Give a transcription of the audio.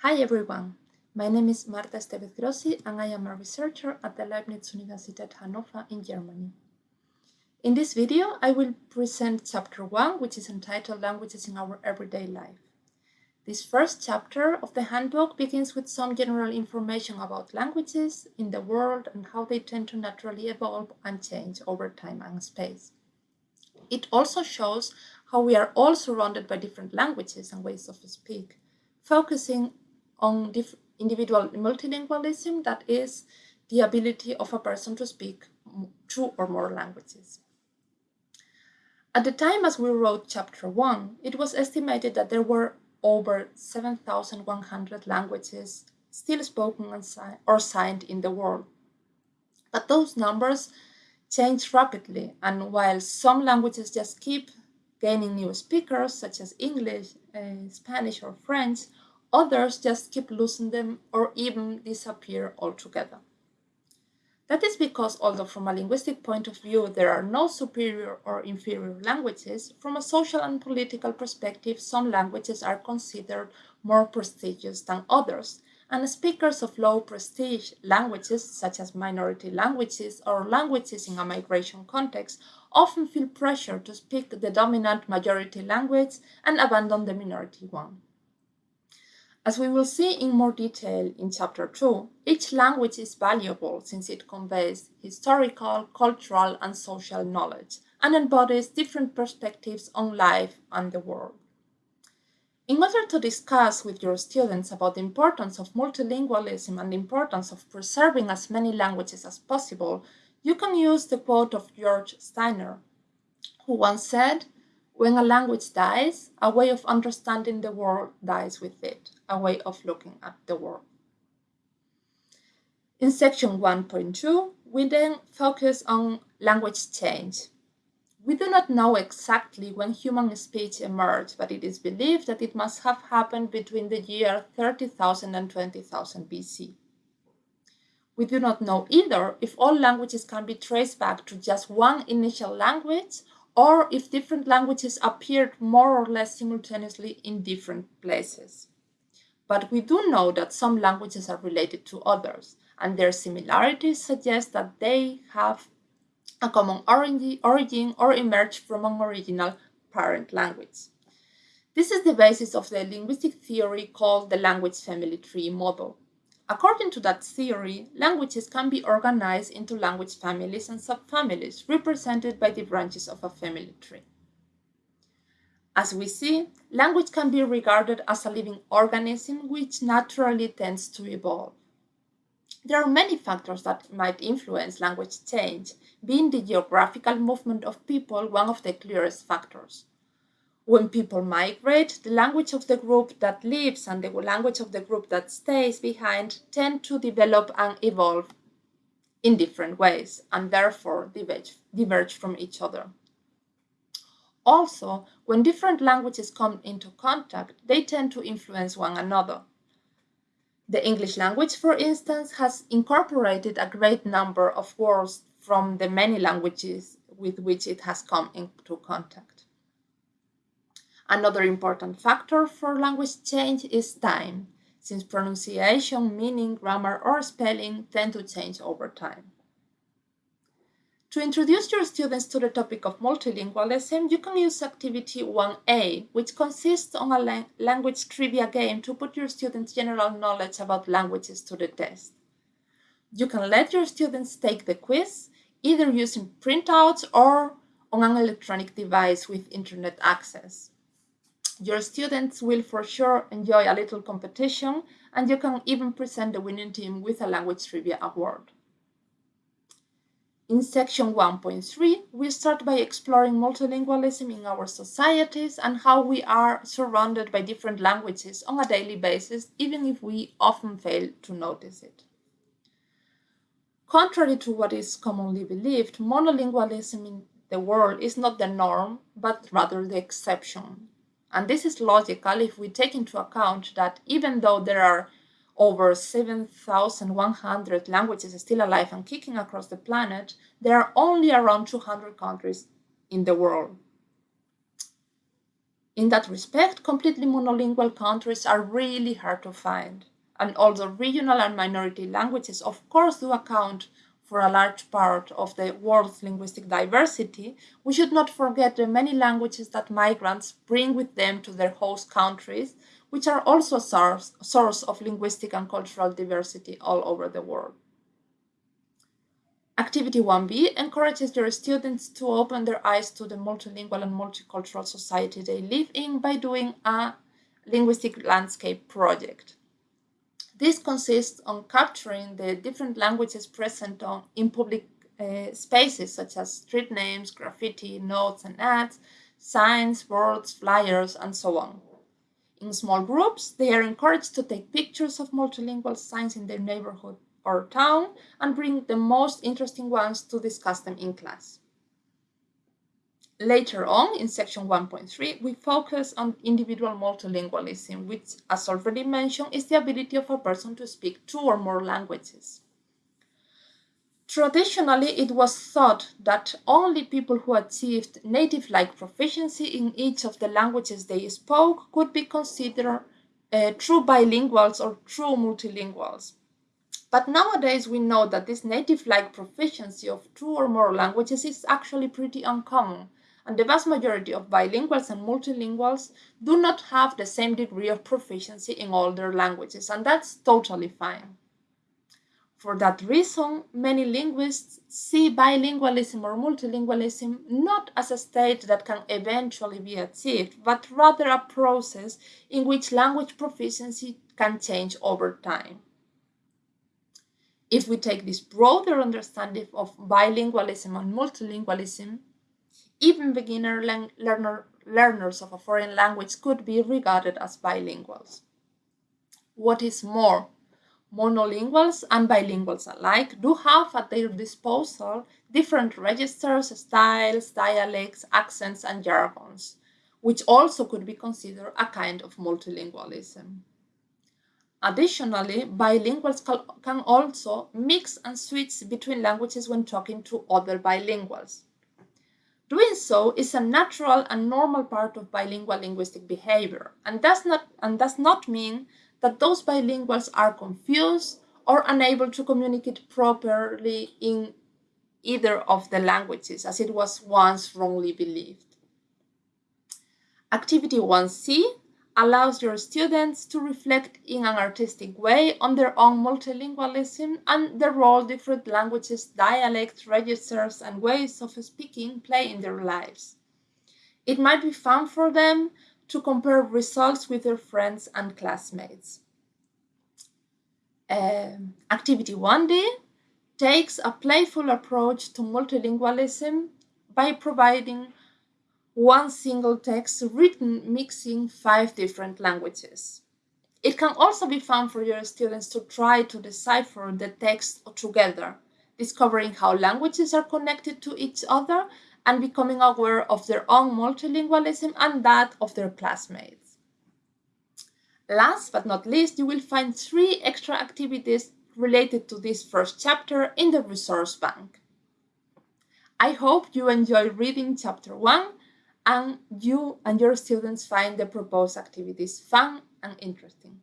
Hi everyone, my name is Marta Estevez Grossi and I am a researcher at the Leibniz Universität Hannover in Germany. In this video, I will present chapter 1, which is entitled Languages in Our Everyday Life. This first chapter of the handbook begins with some general information about languages in the world and how they tend to naturally evolve and change over time and space. It also shows how we are all surrounded by different languages and ways of speak, focusing on individual multilingualism, that is, the ability of a person to speak two or more languages. At the time as we wrote chapter 1, it was estimated that there were over 7,100 languages still spoken or signed in the world. But those numbers change rapidly, and while some languages just keep gaining new speakers, such as English, uh, Spanish, or French, Others just keep losing them or even disappear altogether. That is because although from a linguistic point of view there are no superior or inferior languages, from a social and political perspective some languages are considered more prestigious than others, and speakers of low prestige languages, such as minority languages or languages in a migration context, often feel pressure to speak the dominant majority language and abandon the minority one. As we will see in more detail in Chapter 2, each language is valuable since it conveys historical, cultural, and social knowledge and embodies different perspectives on life and the world. In order to discuss with your students about the importance of multilingualism and the importance of preserving as many languages as possible, you can use the quote of George Steiner, who once said, when a language dies, a way of understanding the world dies with it, a way of looking at the world. In section 1.2, we then focus on language change. We do not know exactly when human speech emerged, but it is believed that it must have happened between the year 30,000 and 20,000 BC. We do not know either if all languages can be traced back to just one initial language or if different languages appeared more or less simultaneously in different places. But we do know that some languages are related to others, and their similarities suggest that they have a common origin or emerged from an original parent language. This is the basis of the linguistic theory called the language family tree model. According to that theory, languages can be organized into language families and subfamilies represented by the branches of a family tree. As we see, language can be regarded as a living organism which naturally tends to evolve. There are many factors that might influence language change, being the geographical movement of people one of the clearest factors. When people migrate, the language of the group that leaves and the language of the group that stays behind tend to develop and evolve in different ways and therefore diverge, diverge from each other. Also, when different languages come into contact, they tend to influence one another. The English language, for instance, has incorporated a great number of words from the many languages with which it has come into contact. Another important factor for language change is time, since pronunciation, meaning, grammar, or spelling tend to change over time. To introduce your students to the topic of multilingualism, you can use activity 1A, which consists on a language trivia game to put your students' general knowledge about languages to the test. You can let your students take the quiz, either using printouts or on an electronic device with internet access. Your students will for sure enjoy a little competition and you can even present the winning team with a language trivia award. In section 1.3, we start by exploring multilingualism in our societies and how we are surrounded by different languages on a daily basis, even if we often fail to notice it. Contrary to what is commonly believed, monolingualism in the world is not the norm, but rather the exception. And this is logical if we take into account that even though there are over 7,100 languages still alive and kicking across the planet, there are only around 200 countries in the world. In that respect, completely monolingual countries are really hard to find. And although regional and minority languages of course do account for a large part of the world's linguistic diversity, we should not forget the many languages that migrants bring with them to their host countries, which are also a source, source of linguistic and cultural diversity all over the world. Activity 1b encourages their students to open their eyes to the multilingual and multicultural society they live in by doing a linguistic landscape project. This consists on capturing the different languages present on, in public uh, spaces such as street names, graffiti, notes and ads, signs, boards, flyers, and so on. In small groups, they are encouraged to take pictures of multilingual signs in their neighborhood or town and bring the most interesting ones to discuss them in class. Later on, in section 1.3, we focus on individual multilingualism, which, as already mentioned, is the ability of a person to speak two or more languages. Traditionally, it was thought that only people who achieved native-like proficiency in each of the languages they spoke could be considered uh, true bilinguals or true multilinguals. But nowadays we know that this native-like proficiency of two or more languages is actually pretty uncommon, and the vast majority of bilinguals and multilinguals do not have the same degree of proficiency in all their languages, and that's totally fine. For that reason, many linguists see bilingualism or multilingualism not as a state that can eventually be achieved, but rather a process in which language proficiency can change over time. If we take this broader understanding of bilingualism and multilingualism, even beginner learner, learners of a foreign language could be regarded as bilinguals. What is more, monolinguals and bilinguals alike do have at their disposal different registers, styles, dialects, accents, and jargons, which also could be considered a kind of multilingualism. Additionally, bilinguals can also mix and switch between languages when talking to other bilinguals. Doing so is a natural and normal part of bilingual linguistic behavior and does not, and does not mean that those bilinguals are confused or unable to communicate properly in either of the languages, as it was once wrongly believed. Activity 1C allows your students to reflect in an artistic way on their own multilingualism and the role different languages, dialects, registers, and ways of speaking play in their lives. It might be fun for them to compare results with their friends and classmates. Um, activity 1D takes a playful approach to multilingualism by providing one single text written mixing five different languages. It can also be fun for your students to try to decipher the text together, discovering how languages are connected to each other and becoming aware of their own multilingualism and that of their classmates. Last but not least, you will find three extra activities related to this first chapter in the resource bank. I hope you enjoy reading chapter 1 and you and your students find the proposed activities fun and interesting.